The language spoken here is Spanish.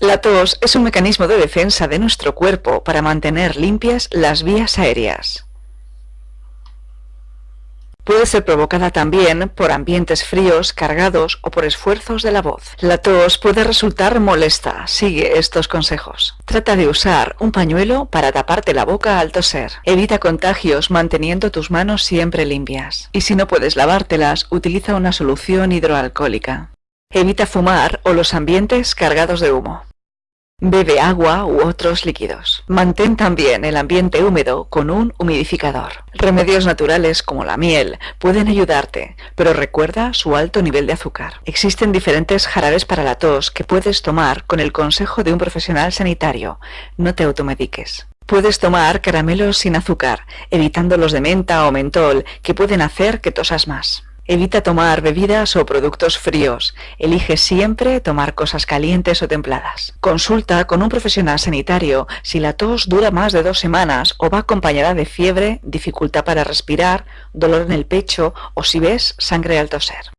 La tos es un mecanismo de defensa de nuestro cuerpo para mantener limpias las vías aéreas. Puede ser provocada también por ambientes fríos, cargados o por esfuerzos de la voz. La tos puede resultar molesta. Sigue estos consejos. Trata de usar un pañuelo para taparte la boca al toser. Evita contagios manteniendo tus manos siempre limpias. Y si no puedes lavártelas, utiliza una solución hidroalcohólica. Evita fumar o los ambientes cargados de humo. Bebe agua u otros líquidos. Mantén también el ambiente húmedo con un humidificador. Remedios naturales como la miel pueden ayudarte, pero recuerda su alto nivel de azúcar. Existen diferentes jarabes para la tos que puedes tomar con el consejo de un profesional sanitario. No te automediques. Puedes tomar caramelos sin azúcar, evitando los de menta o mentol que pueden hacer que tosas más. Evita tomar bebidas o productos fríos. Elige siempre tomar cosas calientes o templadas. Consulta con un profesional sanitario si la tos dura más de dos semanas o va acompañada de fiebre, dificultad para respirar, dolor en el pecho o si ves sangre al toser.